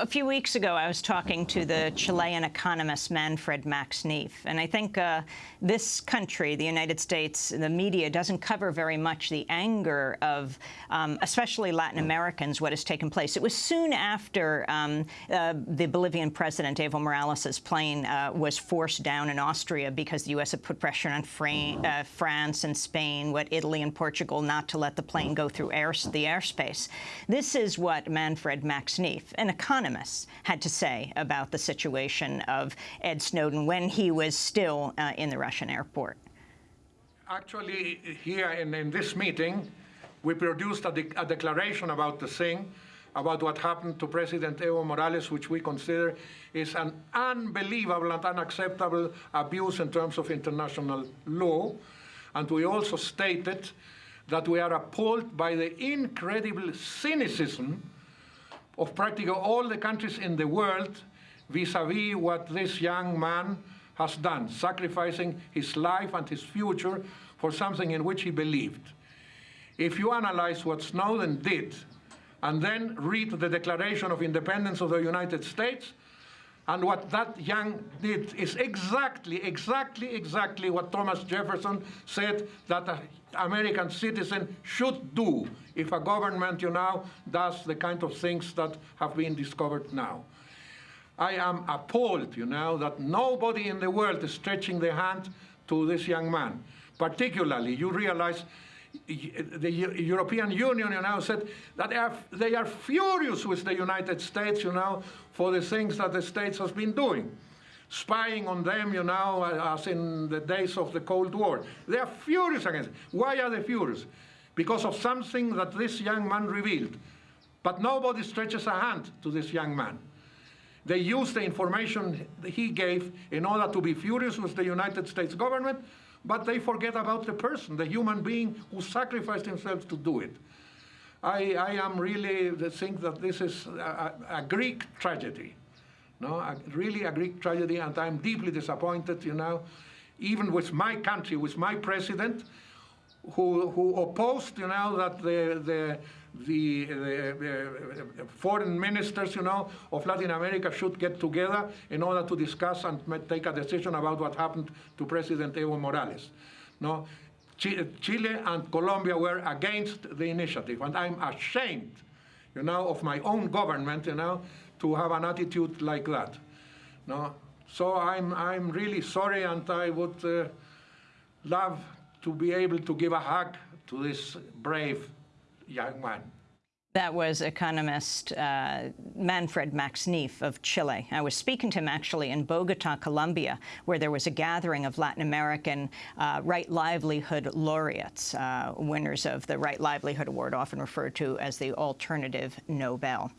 A few weeks ago, I was talking to the Chilean economist Manfred Max Neef, and I think uh, this country, the United States, the media doesn't cover very much the anger of um, especially Latin Americans, what has taken place. It was soon after um, uh, the Bolivian president, Evo Morales' plane uh, was forced down in Austria because the U.S. had put pressure on uh, France and Spain, what Italy and Portugal, not to let the plane go through air the airspace. This is what Manfred Max Neef, an economist, had to say about the situation of Ed Snowden when he was still uh, in the Russian airport. Actually, here in, in this meeting, we produced a, de a declaration about the thing, about what happened to President Evo Morales, which we consider is an unbelievable and unacceptable abuse in terms of international law. And we also stated that we are appalled by the incredible cynicism of practically all the countries in the world vis-a-vis -vis what this young man has done, sacrificing his life and his future for something in which he believed. If you analyze what Snowden did and then read the Declaration of Independence of the United States, and what that young did is exactly, exactly, exactly what Thomas Jefferson said that an American citizen should do if a government, you know, does the kind of things that have been discovered now. I am appalled, you know, that nobody in the world is stretching their hand to this young man. Particularly, you realize the European Union, you know, said that they are, they are furious with the United States, you know, for the things that the States has been doing. Spying on them, you know, as in the days of the Cold War. They are furious against it. Why are they furious? Because of something that this young man revealed. But nobody stretches a hand to this young man. They use the information he gave in order to be furious with the United States government but they forget about the person, the human being who sacrificed himself to do it. I, I am really think that this is a, a Greek tragedy, no, a, really a Greek tragedy, and I'm deeply disappointed, you know, even with my country, with my president, who, who opposed, you know, that the, the the, the, foreign ministers, you know, of Latin America should get together in order to discuss and take a decision about what happened to President Evo Morales. No, Chile and Colombia were against the initiative, and I'm ashamed, you know, of my own government, you know, to have an attitude like that. No, so I'm I'm really sorry, and I would uh, love to be able to give a hug to this brave young man. That was economist uh, Manfred Max Neef of Chile. I was speaking to him actually in Bogota, Colombia, where there was a gathering of Latin American uh, Right Livelihood laureates, uh, winners of the Right Livelihood Award, often referred to as the Alternative Nobel.